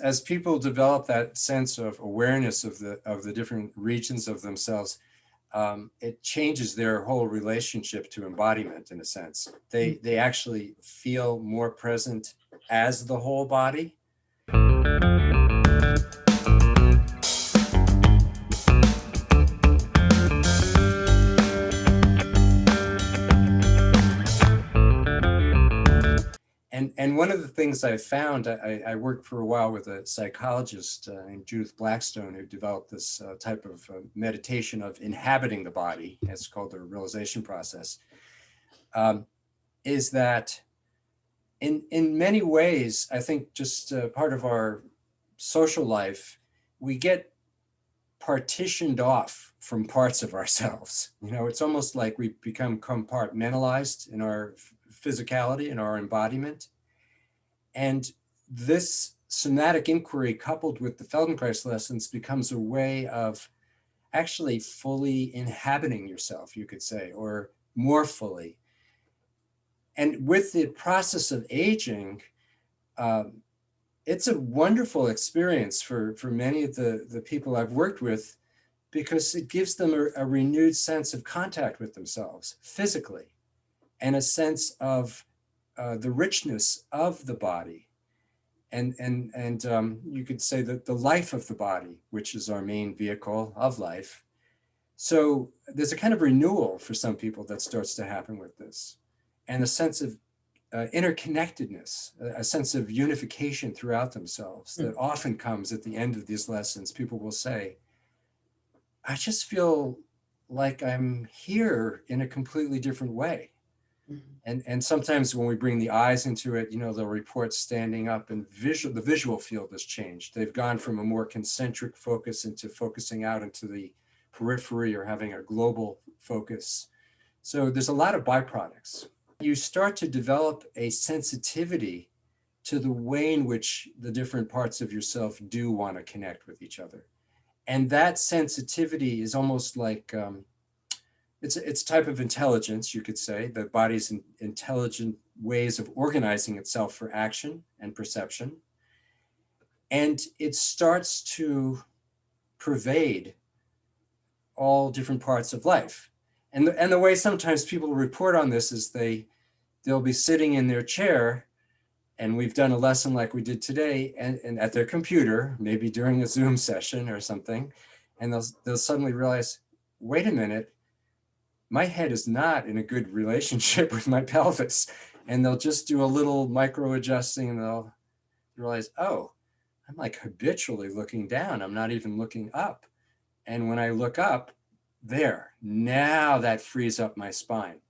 As people develop that sense of awareness of the of the different regions of themselves, um, it changes their whole relationship to embodiment in a sense. They Mm. they actually feel more present as the whole body. And, one of the things I found, I, I worked for a while with a psychologist uh, named Judith Blackstone who developed this uh, type of uh, meditation of inhabiting the body, it's called the realization process, um, is that in, in many ways, I think just uh, part of our social life, we get partitioned off from parts of ourselves. You know, it's almost like we become compartmentalized in our physicality and our embodiment. And this somatic inquiry coupled with the Feldenkrais lessons becomes a way of actually fully inhabiting yourself, you could say, or more fully. And with the process of aging, um, it's a wonderful experience for, for many of the, the people I've worked with because it gives them a, a renewed sense of contact with themselves physically and a sense of uh, the richness of the body. And, and, and um, you could say that the life of the body, which is our main vehicle of life. So there's a kind of renewal for some people that starts to happen with this and a sense of uh, interconnectedness, a, a sense of unification throughout themselves that often comes at the end of these lessons. People will say, I just feel like I'm here in a completely different way. Mhm. And, and sometimes when we bring the eyes into it, you know, they'll report standing up and visual, the visual field has changed. They've gone from a more concentric focus into focusing out into the periphery or having a global focus. So there's a lot of byproducts. You start to develop a sensitivity to the way in which the different parts of yourself do want to connect with each other. And that sensitivity is almost like, um, it's, it's a type of intelligence, you could say, the body's in, intelligent ways of organizing itself for action and perception. And it starts to pervade all different parts of life. And the, and the way sometimes people report on this is they, they'll be sitting in their chair and we've done a lesson like we did today and, and at their computer, maybe during a Zoom session or something, and they'll, they'll suddenly realize, wait a minute, my head is not in a good relationship with my pelvis. And they'll just do a little micro adjusting and they'll realize, oh, I'm like habitually looking down. I'm not even looking up. And when I look up, there, now that frees up my spine.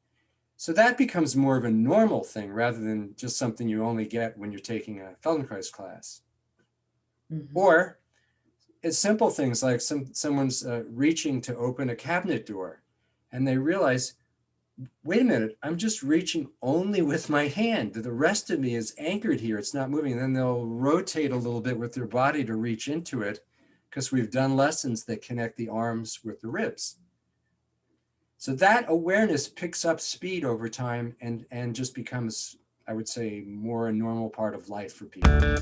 So that becomes more of a normal thing rather than just something you only get when you're taking a Feldenkrais class. Mhm. Or it's simple things like some someone's uh, reaching to open a cabinet door and they realize, wait a minute, I'm just reaching only with my hand. The rest of me is anchored here. It's not moving. And then they'll rotate a little bit with their body to reach into it because we've done lessons that connect the arms with the ribs. So that awareness picks up speed over time and, and just becomes, I would say, more a normal part of life for people.